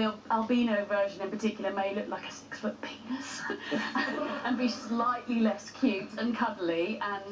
The albino version in particular may look like a six-foot penis and be slightly less cute and cuddly and